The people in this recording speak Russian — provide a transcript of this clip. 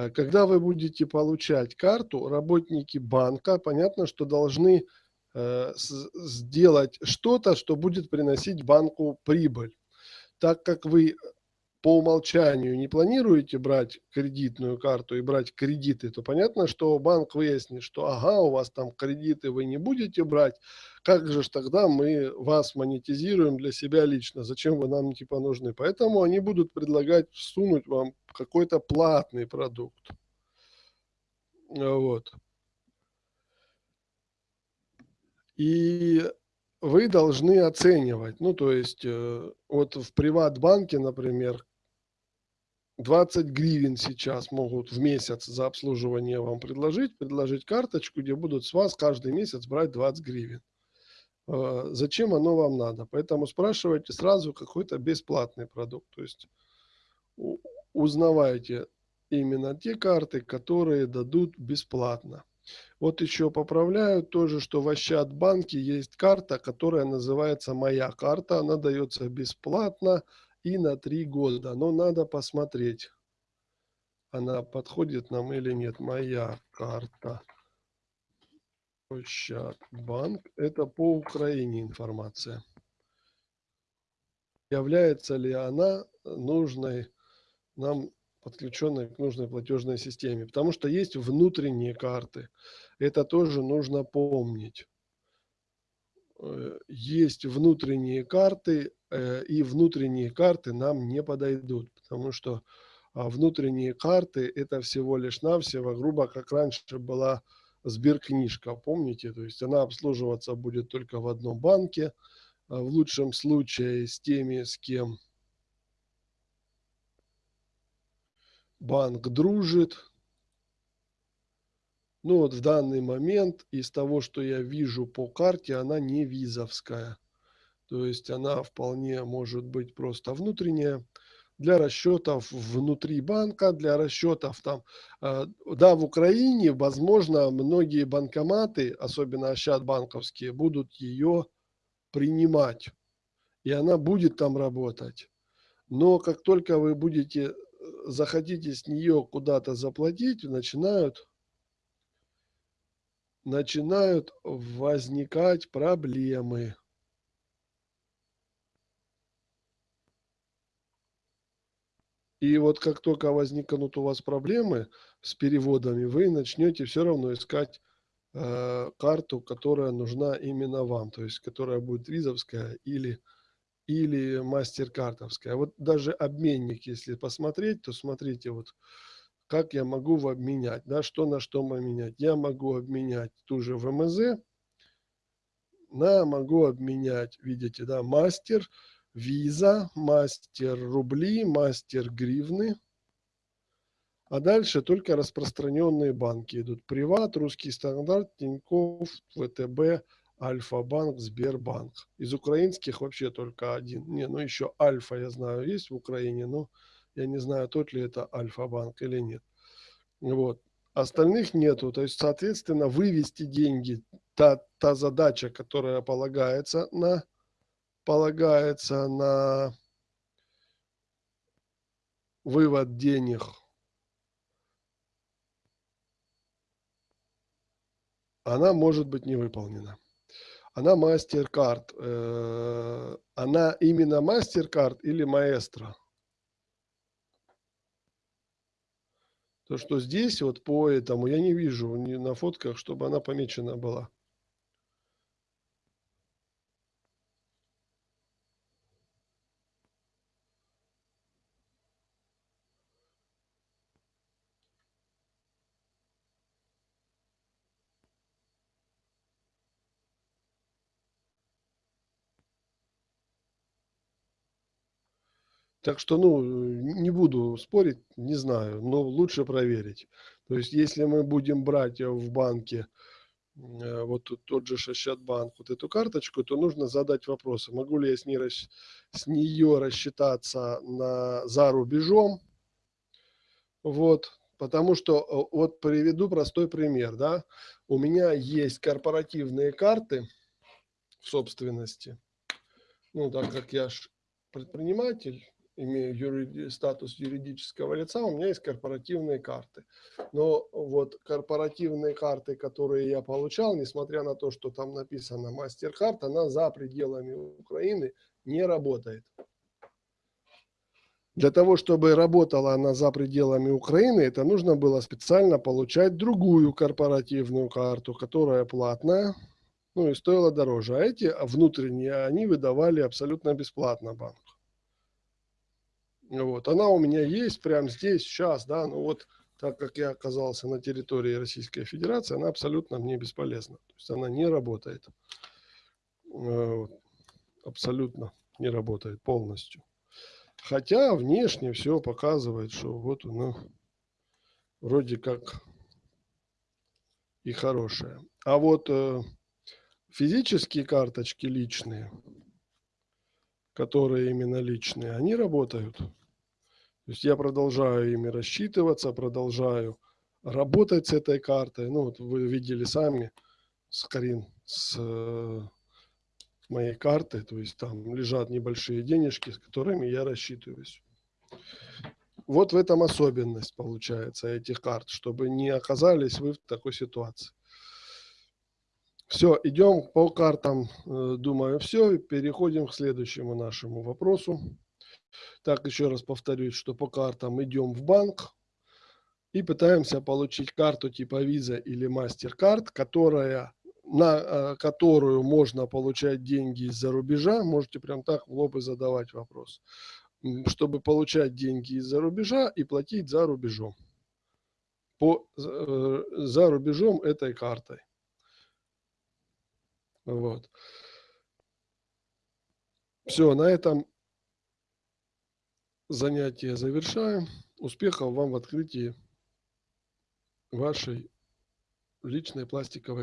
Э, когда вы будете получать карту, работники банка, понятно, что должны э, сделать что-то, что будет приносить банку прибыль. Так как вы по умолчанию не планируете брать кредитную карту и брать кредиты, то понятно, что банк выяснит, что ага, у вас там кредиты вы не будете брать, как же ж тогда мы вас монетизируем для себя лично, зачем вы нам типа нужны. Поэтому они будут предлагать всунуть вам какой-то платный продукт. Вот. И вы должны оценивать, ну то есть э, вот в приват-банке, например, 20 гривен сейчас могут в месяц за обслуживание вам предложить, предложить карточку, где будут с вас каждый месяц брать 20 гривен. Э, зачем оно вам надо? Поэтому спрашивайте сразу какой-то бесплатный продукт. То есть узнавайте именно те карты, которые дадут бесплатно. Вот еще поправляю тоже, что в Ощадбанке есть карта, которая называется «Моя карта». Она дается бесплатно и на три года. Но надо посмотреть, она подходит нам или нет. Моя карта. Ощадбанк. Это по Украине информация. Является ли она нужной нам подключенной к нужной платежной системе. Потому что есть внутренние карты. Это тоже нужно помнить. Э, есть внутренние карты, э, и внутренние карты нам не подойдут, потому что а, внутренние карты это всего лишь навсего, грубо как раньше была сберкнижка, помните? То есть она обслуживаться будет только в одном банке, а в лучшем случае с теми, с кем банк дружит. Ну вот в данный момент из того, что я вижу по карте, она не визовская. То есть она вполне может быть просто внутренняя для расчетов внутри банка, для расчетов там, э, да, в Украине, возможно, многие банкоматы, особенно банковские, будут ее принимать, и она будет там работать. Но как только вы будете захотите с нее куда-то заплатить, начинают, начинают возникать проблемы. И вот как только возникнут у вас проблемы с переводами, вы начнете все равно искать э, карту, которая нужна именно вам, то есть которая будет визовская или или мастер-картовская. Вот даже обменник, если посмотреть, то смотрите, вот как я могу обменять, да, что на что поменять. Я могу обменять ту же ВМЗ, на могу обменять, видите, да, мастер, виза, мастер рубли, мастер гривны. А дальше только распространенные банки идут. Приват, Русский стандарт, Тинькофф, ВТБ, Альфа-банк, Сбербанк. Из украинских вообще только один. Не, ну еще Альфа, я знаю, есть в Украине, но я не знаю, тот ли это Альфа-банк или нет. Вот. Остальных нету. То есть, соответственно, вывести деньги, та, та задача, которая полагается на, полагается на вывод денег она может быть не выполнена она MasterCard. Э, она именно MasterCard или Маэстро? То, что здесь вот по этому я не вижу на фотках, чтобы она помечена была. Так что, ну, не буду спорить, не знаю, но лучше проверить. То есть, если мы будем брать в банке, э, вот тот же Шащатбанк, вот эту карточку, то нужно задать вопрос, могу ли я с, ней, с нее рассчитаться на, за рубежом. Вот, потому что, э, вот приведу простой пример, да, у меня есть корпоративные карты в собственности, ну, так как я предприниматель, имею юриди, статус юридического лица, у меня есть корпоративные карты. Но вот корпоративные карты, которые я получал, несмотря на то, что там написано MasterCard, она за пределами Украины не работает. Для того, чтобы работала она за пределами Украины, это нужно было специально получать другую корпоративную карту, которая платная, ну и стоила дороже. А эти внутренние, они выдавали абсолютно бесплатно банк. Вот. Она у меня есть прямо здесь, сейчас, да, но вот так как я оказался на территории Российской Федерации, она абсолютно мне бесполезна. То есть она не работает. Э, абсолютно не работает полностью. Хотя внешне все показывает, что вот она вроде как и хорошая. А вот э, физические карточки личные, которые именно личные, они работают. То есть я продолжаю ими рассчитываться, продолжаю работать с этой картой. Ну, вот вы видели сами, с Карин, с э, моей карты, то есть там лежат небольшие денежки, с которыми я рассчитываюсь. Вот в этом особенность получается этих карт, чтобы не оказались вы в такой ситуации. Все, идем по картам, э, думаю, все. Переходим к следующему нашему вопросу. Так, еще раз повторюсь, что по картам идем в банк и пытаемся получить карту типа Visa или MasterCard, которая, на э, которую можно получать деньги из-за рубежа. Можете прям так в лоб и задавать вопрос. Чтобы получать деньги из-за рубежа и платить за рубежом. По, э, за рубежом этой картой. Вот. Все, на этом занятие завершаем. Успехов вам в открытии вашей личной пластиковой